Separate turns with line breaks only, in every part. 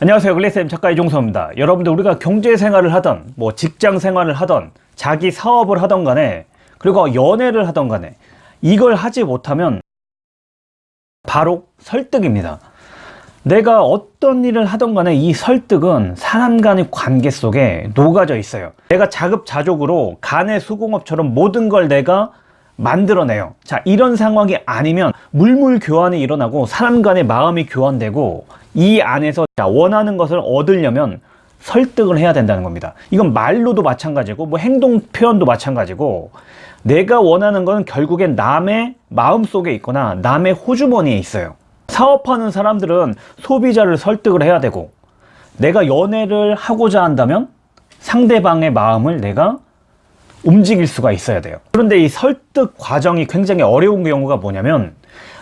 안녕하세요. 글래쌤 작가 이종서입니다. 여러분들 우리가 경제생활을 하던 뭐 직장생활을 하던 자기 사업을 하던 간에 그리고 연애를 하던 간에 이걸 하지 못하면 바로 설득입니다. 내가 어떤 일을 하던 간에 이 설득은 사람 간의 관계 속에 녹아져 있어요. 내가 자급자족으로 간의 수공업처럼 모든 걸 내가 만들어내요. 자 이런 상황이 아니면 물물 교환이 일어나고 사람 간의 마음이 교환되고 이 안에서 자, 원하는 것을 얻으려면 설득을 해야 된다는 겁니다. 이건 말로도 마찬가지고 뭐 행동 표현도 마찬가지고 내가 원하는 건 결국엔 남의 마음속에 있거나 남의 호주머니에 있어요. 사업하는 사람들은 소비자를 설득을 해야 되고 내가 연애를 하고자 한다면 상대방의 마음을 내가 움직일 수가 있어야 돼요 그런데 이 설득 과정이 굉장히 어려운 경우가 뭐냐면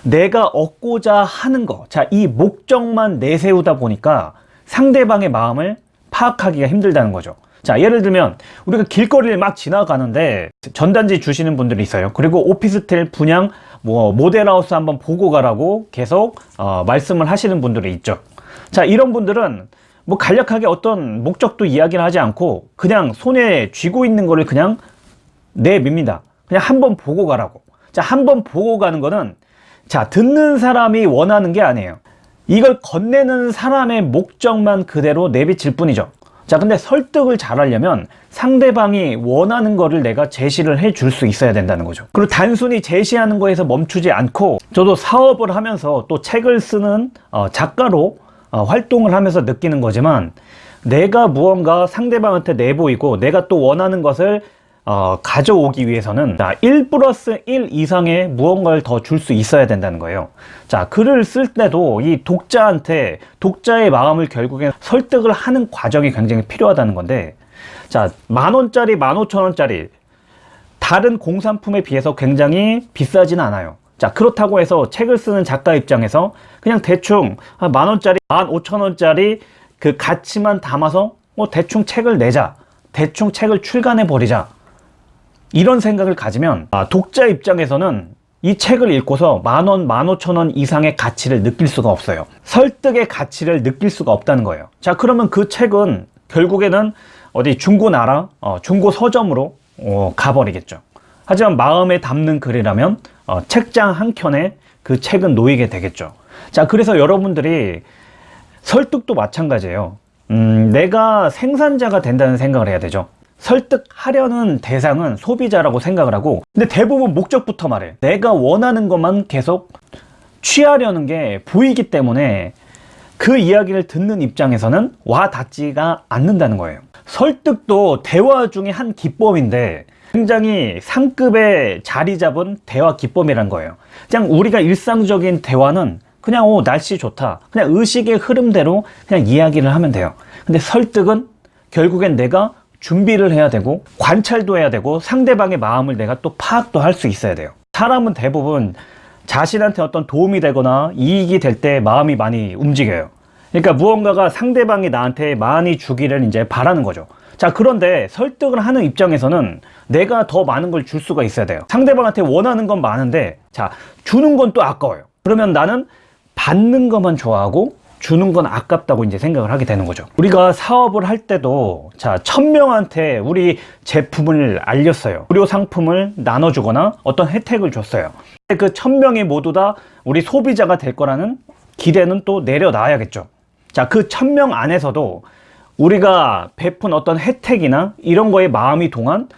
내가 얻고자 하는 거, 자, 이 목적만 내세우다 보니까 상대방의 마음을 파악하기가 힘들다는 거죠. 자, 예를 들면 우리가 길거리를 막 지나가는데 전단지 주시는 분들이 있어요. 그리고 오피스텔 분양 뭐 모델하우스 한번 보고 가라고 계속 어, 말씀을 하시는 분들이 있죠. 자, 이런 분들은 뭐 간략하게 어떤 목적도 이야기를 하지 않고 그냥 손에 쥐고 있는 거를 그냥 내밉니다. 그냥 한 번 보고 가라고. 자, 한 번 보고 가는 거는 자 듣는 사람이 원하는 게 아니에요 이걸 건네는 사람의 목적만 그대로 내비칠 뿐이죠 자 근데 설득을 잘 하려면 상대방이 원하는 거를 내가 제시를 해 줄 수 있어야 된다는 거죠 그리고 단순히 제시하는 거에서 멈추지 않고 저도 사업을 하면서 또 책을 쓰는 어, 작가로 어, 활동을 하면서 느끼는 거지만 내가 무언가 상대방한테 내보이고 내가 또 원하는 것을 어, 가져오기 위해서는 자, 1 플러스 1 이상의 무언가를 더 줄 수 있어야 된다는 거예요. 자 글을 쓸 때도 이 독자한테 독자의 마음을 결국에 설득을 하는 과정이 굉장히 필요하다는 건데 자 만원짜리 만오천원짜리 다른 공산품에 비해서 굉장히 비싸진 않아요. 자 그렇다고 해서 책을 쓰는 작가 입장에서 그냥 대충 만원짜리 만오천원짜리 그 가치만 담아서 뭐 대충 책을 내자 대충 책을 출간해 버리자 이런 생각을 가지면 아, 독자 입장에서는 이 책을 읽고서 만원, 만오천원 이상의 가치를 느낄 수가 없어요. 설득의 가치를 느낄 수가 없다는 거예요. 자 그러면 그 책은 결국에는 어디 중고나라, 어, 중고 서점으로 어, 가버리겠죠. 하지만 마음에 담는 글이라면 어, 책장 한 켠에 그 책은 놓이게 되겠죠. 자 그래서 여러분들이 설득도 마찬가지예요. 음, 내가 생산자가 된다는 생각을 해야 되죠 설득하려는 대상은 소비자라고 생각을 하고 근데 대부분 목적부터 말해. 내가 원하는 것만 계속 취하려는 게 보이기 때문에 그 이야기를 듣는 입장에서는 와 닿지가 않는다는 거예요. 설득도 대화 중에 한 기법인데 굉장히 상급의 자리 잡은 대화 기법이란 거예요. 그냥 우리가 일상적인 대화는 그냥 오 날씨 좋다. 그냥 의식의 흐름대로 그냥 이야기를 하면 돼요. 근데 설득은 결국엔 내가 준비를 해야 되고 관찰도 해야 되고 상대방의 마음을 내가 또 파악도 할 수 있어야 돼요. 사람은 대부분 자신한테 어떤 도움이 되거나 이익이 될 때 마음이 많이 움직여요. 그러니까 무언가가 상대방이 나한테 많이 주기를 이제 바라는 거죠. 자 그런데 설득을 하는 입장에서는 내가 더 많은 걸 줄 수가 있어야 돼요. 상대방한테 원하는 건 많은데 자 주는 건 또 아까워요. 그러면 나는 받는 것만 좋아하고 주는 건 아깝다고 이제 생각을 하게 되는 거죠. 우리가 사업을 할 때도 자 천명한테 우리 제품을 알렸어요. 무료 상품을 나눠주거나 어떤 혜택을 줬어요. 그 천명이 모두 다 우리 소비자가 될 거라는 기대는 또 내려놔야겠죠. 자그 천명 안에서도 우리가 베푼 어떤 혜택이나 이런 거에 마음이 동한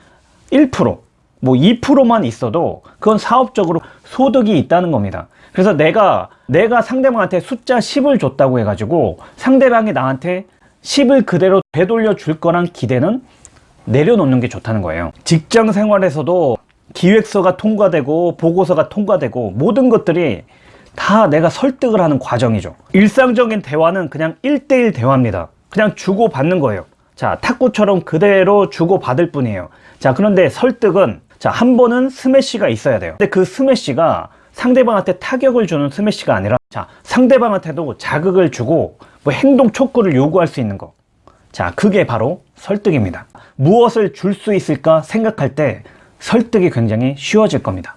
1% 뭐 2%만 있어도 그건 사업적으로 소득이 있다는 겁니다. 그래서 내가 내가 상대방한테 숫자 10을 줬다고 해가지고 상대방이 나한테 10을 그대로 되돌려 줄 거란 기대는 내려놓는 게 좋다는 거예요. 직장 생활에서도 기획서가 통과되고 보고서가 통과되고 모든 것들이 다 내가 설득을 하는 과정이죠. 일상적인 대화는 그냥 1대1 대화입니다. 그냥 주고받는 거예요. 자 탁구처럼 그대로 주고받을 뿐이에요. 자 그런데 설득은 자, 한 번은 스매시가 있어야 돼요. 근데 그 스매시가 상대방한테 타격을 주는 스매시가 아니라 자, 상대방한테도 자극을 주고 뭐 행동 촉구를 요구할 수 있는 거. 자, 그게 바로 설득입니다. 무엇을 줄 수 있을까 생각할 때 설득이 굉장히 쉬워질 겁니다.